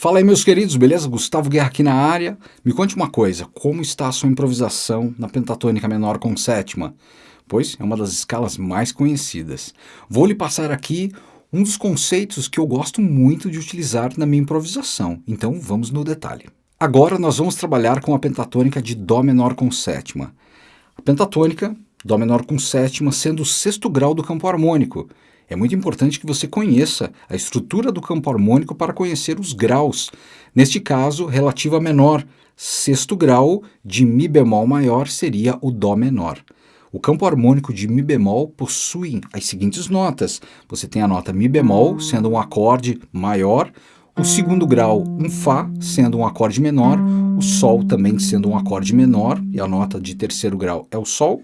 Fala aí meus queridos, beleza? Gustavo Guerra aqui na área. Me conte uma coisa, como está a sua improvisação na pentatônica menor com sétima? Pois é uma das escalas mais conhecidas. Vou lhe passar aqui um dos conceitos que eu gosto muito de utilizar na minha improvisação, então vamos no detalhe. Agora nós vamos trabalhar com a pentatônica de Dó menor com sétima. A pentatônica, Dó menor com sétima, sendo o sexto grau do campo harmônico, é muito importante que você conheça a estrutura do campo harmônico para conhecer os graus. Neste caso, relativo a menor, sexto grau de Mi bemol maior seria o Dó menor. O campo harmônico de Mi bemol possui as seguintes notas. Você tem a nota Mi bemol, sendo um acorde maior, o segundo grau, um Fá, sendo um acorde menor, o Sol também sendo um acorde menor, e a nota de terceiro grau é o Sol.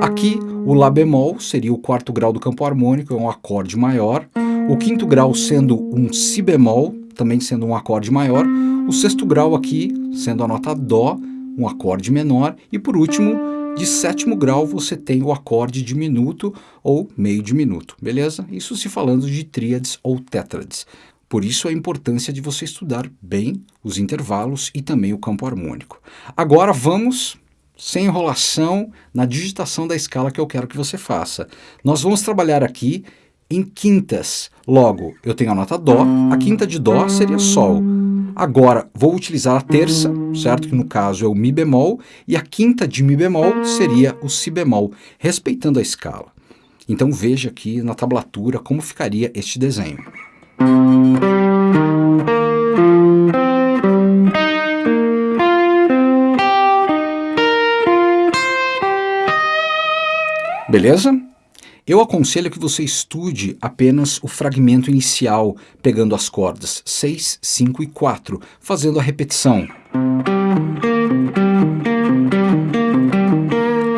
Aqui, o Lá bemol seria o quarto grau do campo harmônico, é um acorde maior. O quinto grau sendo um Si bemol, também sendo um acorde maior. O sexto grau aqui, sendo a nota Dó, um acorde menor. E por último, de sétimo grau você tem o acorde diminuto ou meio diminuto, beleza? Isso se falando de tríades ou tétrades. Por isso a importância de você estudar bem os intervalos e também o campo harmônico. Agora vamos, sem enrolação, na digitação da escala que eu quero que você faça. Nós vamos trabalhar aqui em quintas. Logo, eu tenho a nota Dó, a quinta de Dó seria Sol. Agora, vou utilizar a terça, certo? Que no caso é o Mi bemol, e a quinta de Mi bemol seria o Si bemol, respeitando a escala. Então veja aqui na tablatura como ficaria este desenho. Beleza? Eu aconselho que você estude apenas o fragmento inicial, pegando as cordas 6, 5 e 4, fazendo a repetição.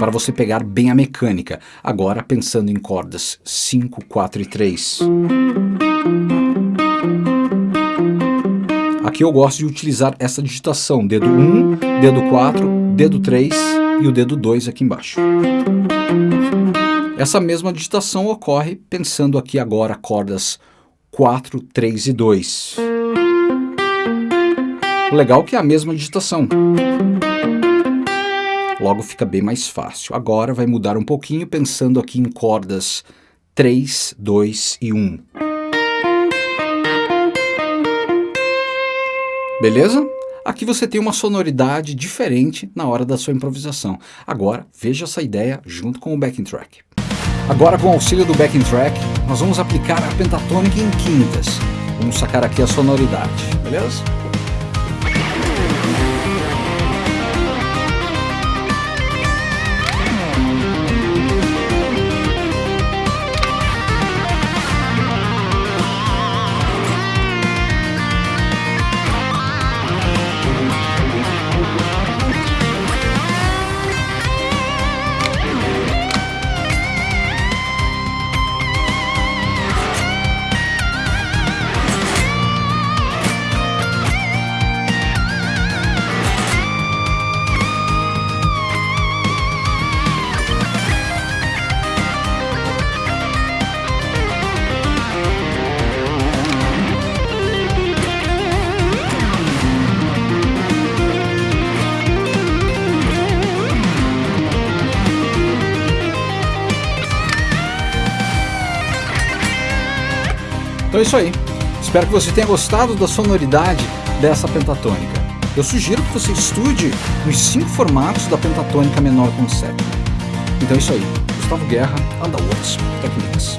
Para você pegar bem a mecânica. Agora pensando em cordas 5, 4 e 3. Aqui eu gosto de utilizar essa digitação, dedo 1, dedo 4, dedo 3 e o dedo 2 aqui embaixo. Essa mesma digitação ocorre pensando aqui agora cordas 4, 3 e 2. O legal é que é a mesma digitação. Logo fica bem mais fácil. Agora vai mudar um pouquinho pensando aqui em cordas 3, 2 e 1. Beleza? Aqui você tem uma sonoridade diferente na hora da sua improvisação. Agora, veja essa ideia junto com o backing track. Agora, com o auxílio do backing track, nós vamos aplicar a pentatônica em quintas. Vamos sacar aqui a sonoridade, beleza? Então é isso aí. Espero que você tenha gostado da sonoridade dessa pentatônica. Eu sugiro que você estude os cinco formatos da pentatônica menor com sétima. Então é isso aí. Gustavo Guerra, Underworlds Techniques.